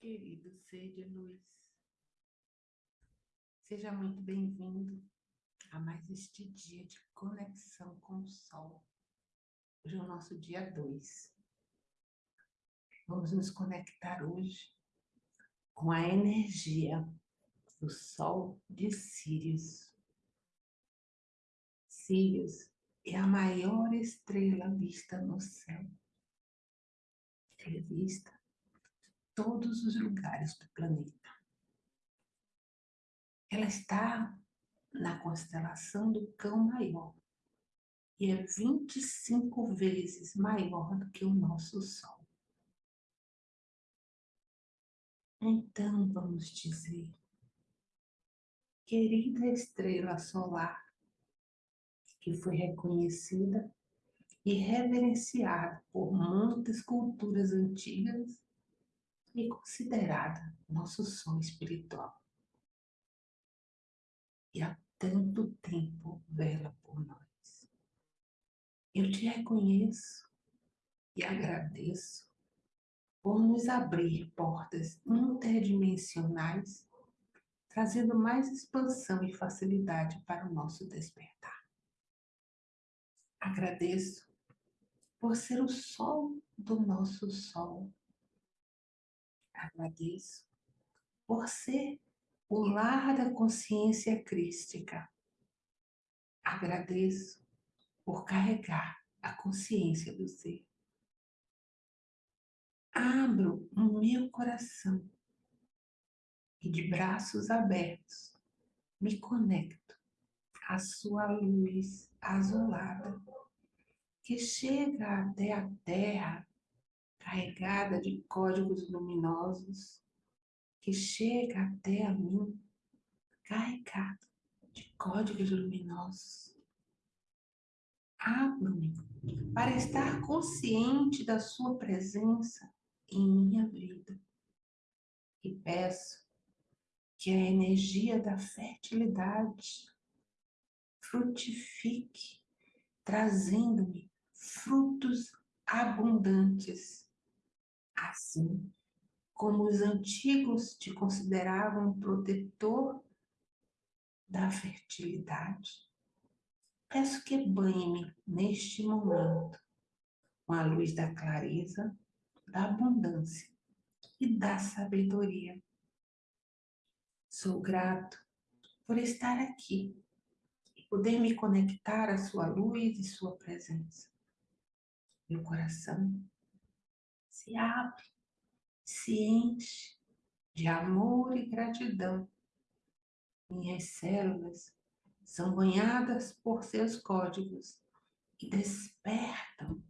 Querido ser de luz, seja muito bem-vindo a mais este dia de conexão com o Sol. Hoje é o nosso dia 2. Vamos nos conectar hoje com a energia do Sol de Sírios. Sírios é a maior estrela vista no céu. É vista todos os lugares do planeta. Ela está na constelação do Cão Maior e é 25 vezes maior do que o nosso Sol. Então vamos dizer, querida estrela solar, que foi reconhecida e reverenciada por muitas culturas antigas e considerada nosso som espiritual. E há tanto tempo vela por nós. Eu te reconheço e agradeço por nos abrir portas interdimensionais, trazendo mais expansão e facilidade para o nosso despertar. Agradeço por ser o sol do nosso sol, Agradeço por ser o lar da consciência crística. Agradeço por carregar a consciência do ser. Abro o meu coração e de braços abertos me conecto à sua luz azulada que chega até a terra carregada de códigos luminosos que chega até a mim carregado de códigos luminosos. Abro-me para estar consciente da sua presença em minha vida e peço que a energia da fertilidade frutifique, trazendo-me frutos abundantes Assim como os antigos te consideravam protetor da fertilidade, peço que banhe-me neste momento com a luz da clareza, da abundância e da sabedoria. Sou grato por estar aqui e poder me conectar à sua luz e sua presença. Meu coração se abre, se enche de amor e gratidão. Minhas células são banhadas por seus códigos e despertam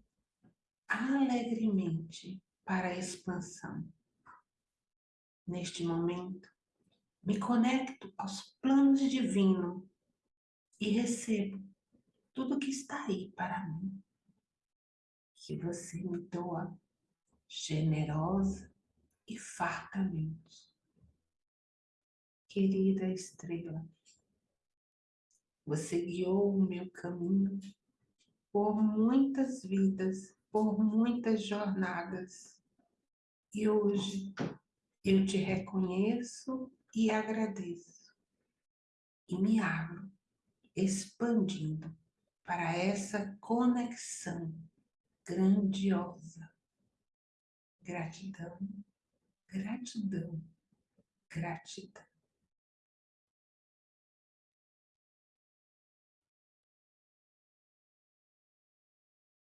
alegremente para a expansão. Neste momento, me conecto aos planos divinos e recebo tudo que está aí para mim. Que você me doa generosa e fartamente. Querida estrela, você guiou o meu caminho por muitas vidas, por muitas jornadas. E hoje eu te reconheço e agradeço. E me abro, expandindo para essa conexão grandiosa Gratidão, gratidão, gratidão.